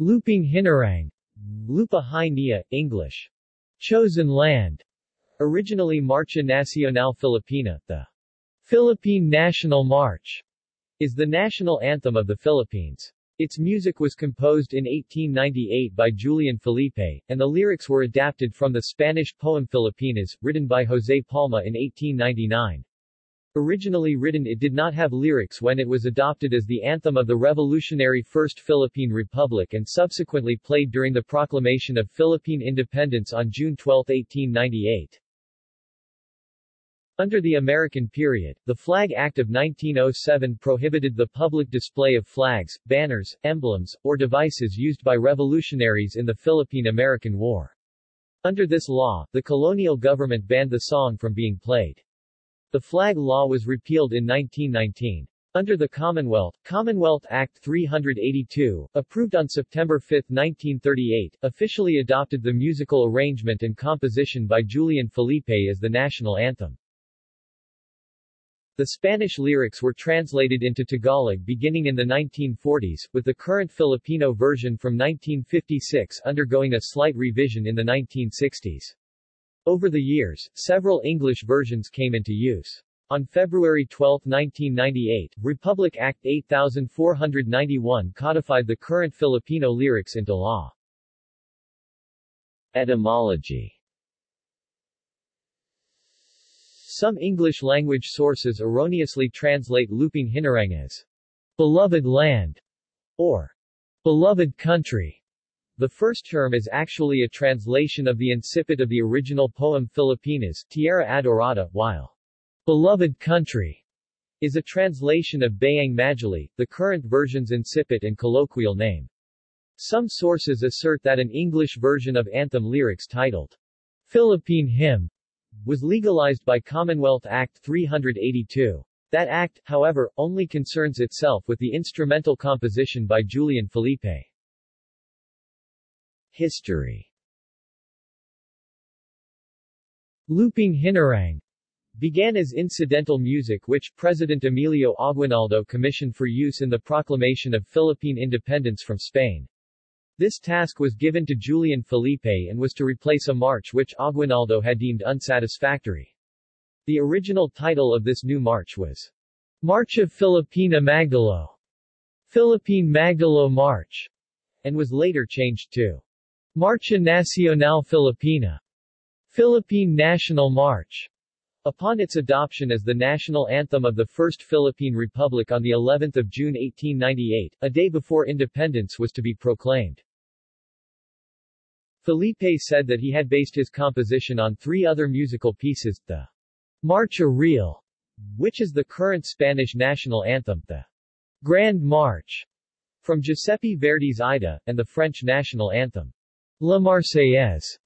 Lupang Hinirang, Lupa Hai Nia, English. Chosen Land. Originally Marcha Nacional Filipina, the Philippine National March, is the national anthem of the Philippines. Its music was composed in 1898 by Julian Felipe, and the lyrics were adapted from the Spanish poem Filipinas, written by José Palma in 1899. Originally written it did not have lyrics when it was adopted as the anthem of the revolutionary First Philippine Republic and subsequently played during the proclamation of Philippine independence on June 12, 1898. Under the American period, the Flag Act of 1907 prohibited the public display of flags, banners, emblems, or devices used by revolutionaries in the Philippine-American War. Under this law, the colonial government banned the song from being played. The flag law was repealed in 1919. Under the Commonwealth, Commonwealth Act 382, approved on September 5, 1938, officially adopted the musical arrangement and composition by Julian Felipe as the national anthem. The Spanish lyrics were translated into Tagalog beginning in the 1940s, with the current Filipino version from 1956 undergoing a slight revision in the 1960s. Over the years, several English versions came into use. On February 12, 1998, Republic Act 8491 codified the current Filipino lyrics into law. Etymology Some English-language sources erroneously translate Lupang Hinirang as beloved land or beloved country. The first term is actually a translation of the incipit of the original poem Filipinas, Tierra Adorada, while beloved country is a translation of Bayang Magiliw, the current version's incipit and colloquial name. Some sources assert that an English version of anthem lyrics titled Philippine Hymn was legalized by Commonwealth Act 382. That act, however, only concerns itself with the instrumental composition by Julian Felipe. History Lupang Hinirang began as incidental music which President Emilio Aguinaldo commissioned for use in the proclamation of Philippine independence from Spain. This task was given to Julian Felipe and was to replace a march which Aguinaldo had deemed unsatisfactory. The original title of this new march was Marcha Filipina Magdalo, Philippine Magdalo March, and was later changed to Marcha Nacional Filipina, Philippine National March, upon its adoption as the national anthem of the First Philippine Republic on the 11th of June 1898, a day before independence was to be proclaimed. Felipe said that he had based his composition on three other musical pieces, the Marcha Real, which is the current Spanish national anthem, the Grand March, from Giuseppe Verdi's Aida, and the French national anthem. La Marseillaise.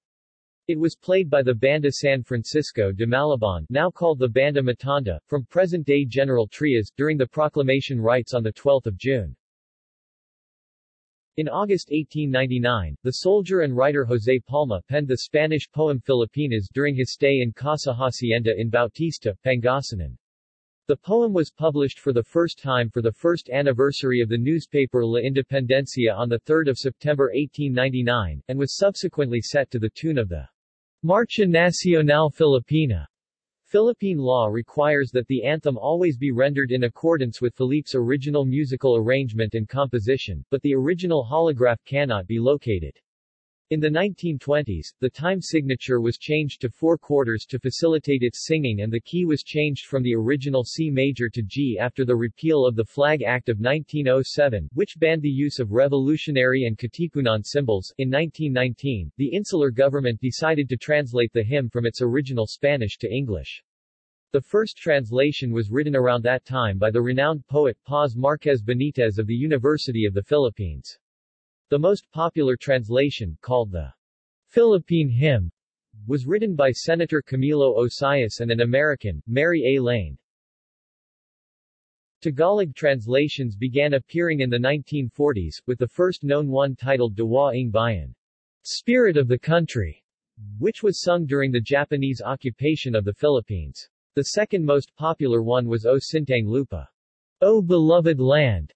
It was played by the Banda San Francisco de Malabon now called the Banda Matanda, from present-day General Trias, during the proclamation rites on 12 June. In August 1899, the soldier and writer José Palma penned the Spanish poem Filipinas during his stay in Casa Hacienda in Bautista, Pangasinan. The poem was published for the first time for the first anniversary of the newspaper La Independencia on 3 September 1899, and was subsequently set to the tune of the Marcha Nacional Filipina. Philippine law requires that the anthem always be rendered in accordance with Felipe's original musical arrangement and composition, but the original holograph cannot be located. In the 1920s, the time signature was changed to four quarters to facilitate its singing and the key was changed from the original C major to G after the repeal of the Flag Act of 1907, which banned the use of revolutionary and Katipunan symbols. In 1919, the insular government decided to translate the hymn from its original Spanish to English. The first translation was written around that time by the renowned poet Paz Marquez Benitez of the University of the Philippines. The most popular translation, called the Philippine Hymn, was written by Senator Camilo Osias and an American, Mary A. Lane. Tagalog translations began appearing in the 1940s, with the first known one titled Diwa ng Bayan, Spirit of the Country, which was sung during the Japanese occupation of the Philippines. The second most popular one was O Sintang Lupa, O Beloved Land,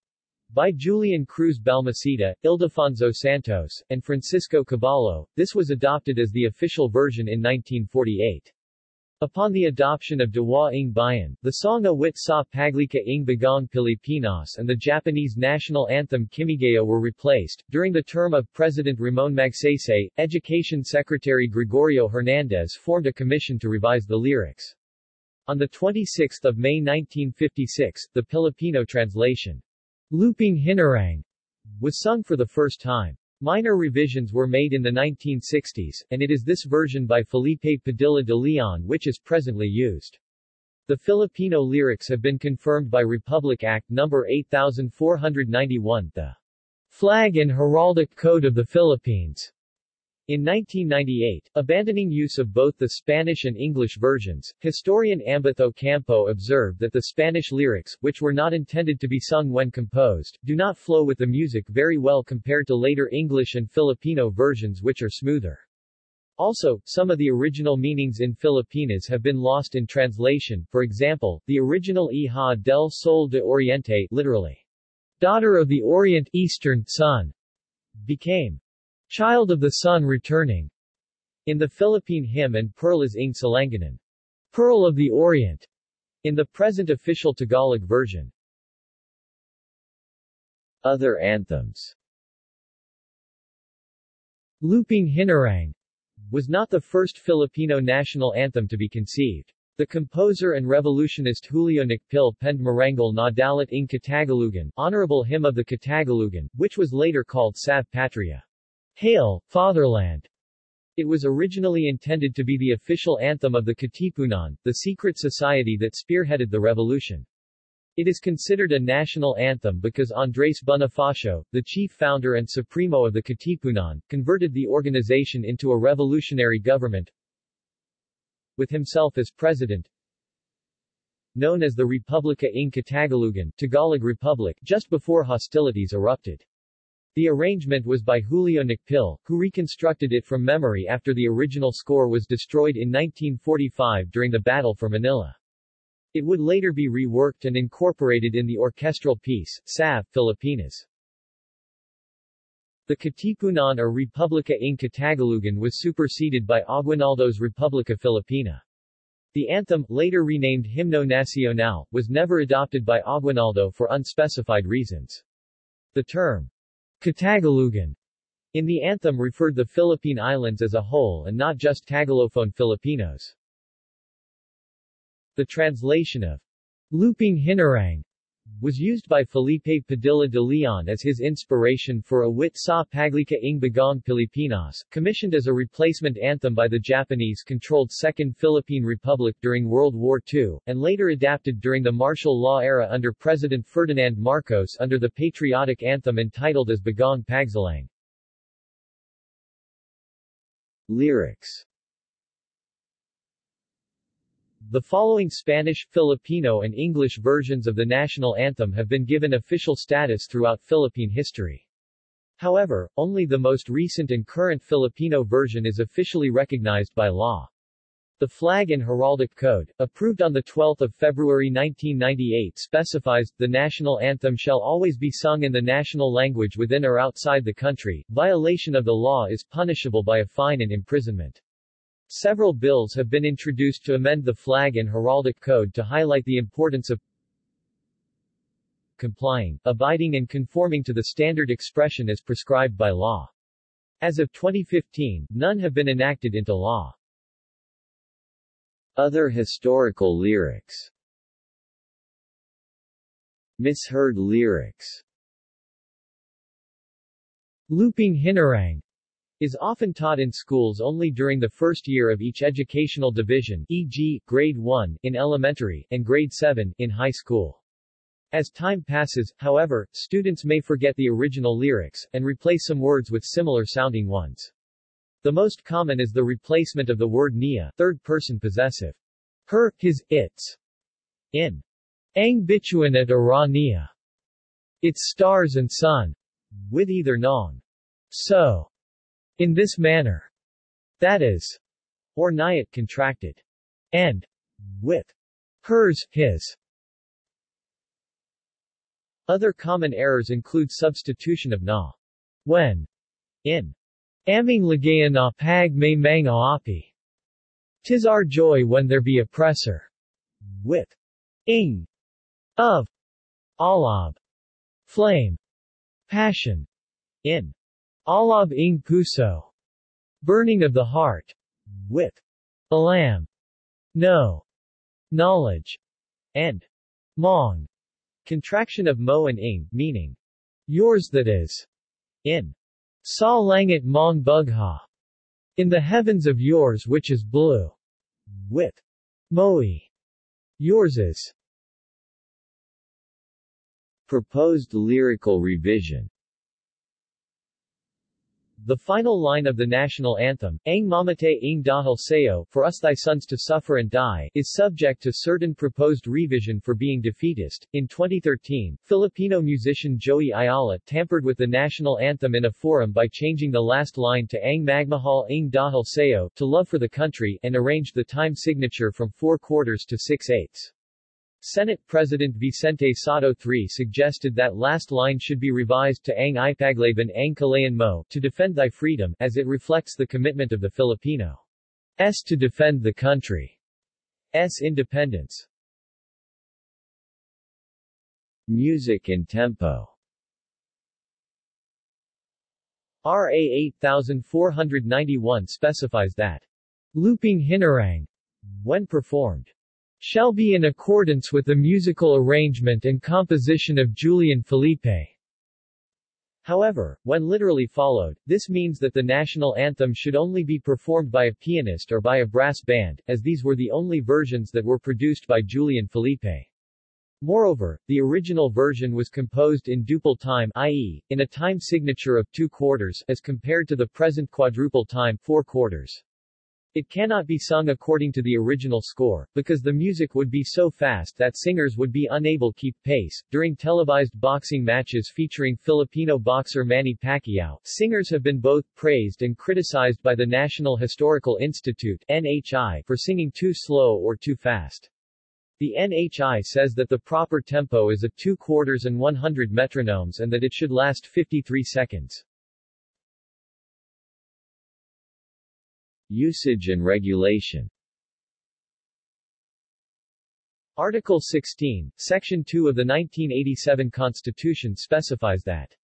By Julian Cruz Balmaceda, Ildefonso Santos, and Francisco Caballo, this was adopted as the official version in 1948. Upon the adoption of Diwa ng Bayan, the song Awit sa Paglikha ng Bagong Pilipinas and the Japanese national anthem Kimigayo were replaced. During the term of President Ramon Magsaysay, Education Secretary Gregorio Hernandez formed a commission to revise the lyrics. On 26 May 1956, the Filipino translation, Lupang Hinirang was sung for the first time. Minor revisions were made in the 1960s, and it is this version by Felipe Padilla de Leon which is presently used. The Filipino lyrics have been confirmed by Republic Act No. 8491, the Flag and Heraldic Code of the Philippines, in 1998, abandoning use of both the Spanish and English versions, historian Ambeth Ocampo observed that the Spanish lyrics, which were not intended to be sung when composed, do not flow with the music very well compared to later English and Filipino versions which are smoother. Also, some of the original meanings in Filipinas have been lost in translation, for example, the original Hija del Sol de Oriente literally, daughter of the Orient Eastern Sun, became Child of the Sun returning. In the Philippine hymn and Perlas ng Silanganan. Pearl of the Orient. In the present official Tagalog version. Other anthems Lupang Hinirang was not the first Filipino national anthem to be conceived. The composer and revolutionist Julio Nakpil penned Marangal na Dalit ng Katagalugan, Honorable Hymn of the Katagalugan, which was later called Salve Patria. Hail, Fatherland! It was originally intended to be the official anthem of the Katipunan, the secret society that spearheaded the revolution. It is considered a national anthem because Andres Bonifacio, the chief founder and supremo of the Katipunan, converted the organization into a revolutionary government with himself as president, known as the Republica ng Katagalugan Tagalog Republic, just before hostilities erupted. The arrangement was by Julio Nakpil, who reconstructed it from memory after the original score was destroyed in 1945 during the Battle for Manila. It would later be reworked and incorporated in the orchestral piece, Salve, Filipinas. The Katipunan or Republica ng Katagalugan was superseded by Aguinaldo's Republica Filipina. The anthem, later renamed Himno Nacional, was never adopted by Aguinaldo for unspecified reasons. The term, Katagalugan in the anthem referred the Philippine Islands as a whole and not just Tagalophone Filipinos. The translation of Lupang Hinirang was used by Felipe Padilla de Leon as his inspiration for Awit sa Paglikha ng Bagong Pilipinas, commissioned as a replacement anthem by the Japanese-controlled Second Philippine Republic during World War II, and later adapted during the martial law era under President Ferdinand Marcos under the patriotic anthem entitled as Bagong Pagsilang. Lyrics the following Spanish, Filipino and English versions of the national anthem have been given official status throughout Philippine history. However, only the most recent and current Filipino version is officially recognized by law. The Flag and Heraldic Code, approved on 12 February 1998 specifies, the national anthem shall always be sung in the national language within or outside the country. Violation of the law is punishable by a fine and imprisonment. Several bills have been introduced to amend the flag and heraldic code to highlight the importance of complying, abiding and conforming to the standard expression as prescribed by law. As of 2015, none have been enacted into law. Other historical lyrics Misheard lyrics Lupang Hinirang is often taught in schools only during the first year of each educational division e.g., grade 1 in elementary, and grade 7 in high school. As time passes, however, students may forget the original lyrics, and replace some words with similar-sounding ones. The most common is the replacement of the word nia third-person possessive. Her, his, its. In Ang bituin at ara niya. Its stars and sun. With either nong. So. In this manner, that is, or niyat contracted, and with hers, his. Other common errors include substitution of na when in aming lagaya na pag may mga api. Tis our joy when there be oppressor. With ing of alab flame passion in alab ing puso. Burning of the heart. With. Alam no. Knowledge. And. Mong. Contraction of mo and ing meaning. Yours that is. In. Sa langit mong bugha. In the heavens of yours which is blue. With. Moe. Yours is. Proposed lyrical revision the final line of the national anthem, Ang mamate ing dahil sayo, for us thy sons to suffer and die, is subject to certain proposed revision for being defeatist. In 2013, Filipino musician Joey Ayala tampered with the national anthem in a forum by changing the last line to Ang magmahal ing dahil sayo, to love for the country, and arranged the time signature from four quarters to six eighths. Senate President Vicente Sotto III suggested that last line should be revised to Ang ipaglaban ang kalayan mo to defend thy freedom, as it reflects the commitment of the Filipino. S to defend the country's independence. Music and tempo. RA 8491 specifies that. Lupang hinirang, when performed, shall be in accordance with the musical arrangement and composition of Julian Felipe. However, when literally followed, this means that the national anthem should only be performed by a pianist or by a brass band, as these were the only versions that were produced by Julian Felipe. Moreover, the original version was composed in duple time i.e., in a time signature of two quarters, as compared to the present quadruple time four quarters. It cannot be sung according to the original score, because the music would be so fast that singers would be unable to keep pace. During televised boxing matches featuring Filipino boxer Manny Pacquiao, singers have been both praised and criticized by the National Historical Institute NHI for singing too slow or too fast. The NHI says that the proper tempo is a 2 quarters and 100 metronomes and that it should last 53 seconds. Usage and regulation Article 16, Section 2 of the 1987 Constitution specifies that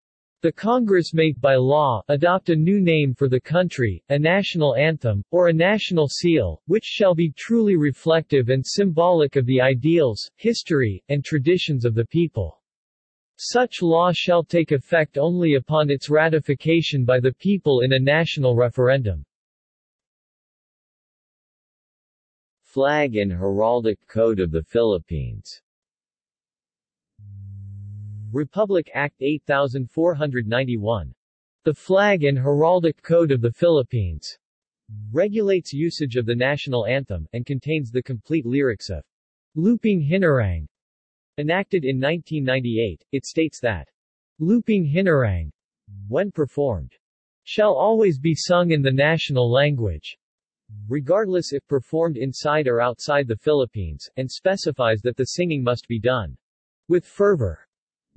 the Congress may, by law, adopt a new name for the country, a national anthem, or a national seal, which shall be truly reflective and symbolic of the ideals, history, and traditions of the people. Such law shall take effect only upon its ratification by the people in a national referendum. Flag and Heraldic Code of the Philippines Republic Act 8491. The Flag and Heraldic Code of the Philippines regulates usage of the national anthem, and contains the complete lyrics of Lupang Hinirang. Enacted in 1998, it states that Lupang Hinirang, when performed, shall always be sung in the national language regardless if performed inside or outside the Philippines, and specifies that the singing must be done with fervor.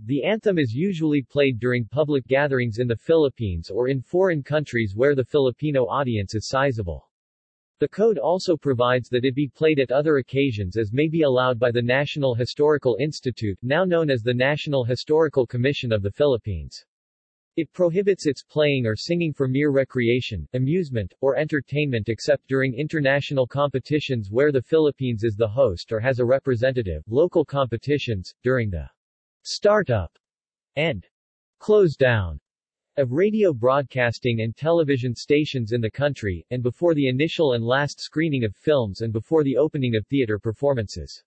The anthem is usually played during public gatherings in the Philippines or in foreign countries where the Filipino audience is sizable. The code also provides that it be played at other occasions as may be allowed by the National Historical Institute, now known as the National Historical Commission of the Philippines. It prohibits its playing or singing for mere recreation, amusement, or entertainment except during international competitions where the Philippines is the host or has a representative, local competitions, during the start-up and close down of radio broadcasting and television stations in the country, and before the initial and last screening of films and before the opening of theater performances.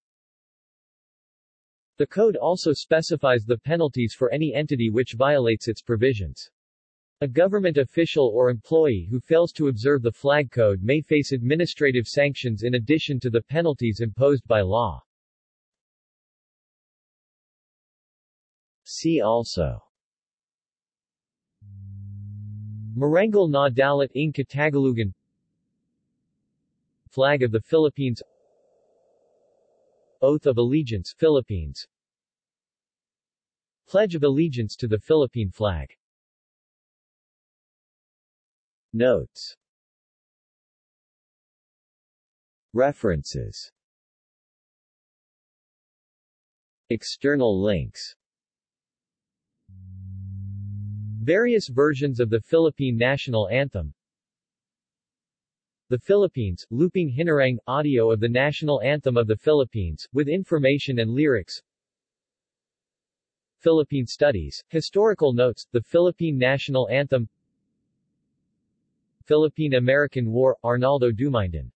The code also specifies the penalties for any entity which violates its provisions. A government official or employee who fails to observe the flag code may face administrative sanctions in addition to the penalties imposed by law. See also Marangal na Dalit ng Katagalugan Flag of the Philippines Oath of Allegiance Philippines. Pledge of allegiance to the Philippine flag. Notes. References. External links. Various versions of the Philippine national anthem The Philippines, Lupang Hinirang, audio of the national anthem of the Philippines, with information and lyrics. Philippine Studies, Historical Notes, the Philippine National Anthem. Philippine-American War, Arnaldo Dumindin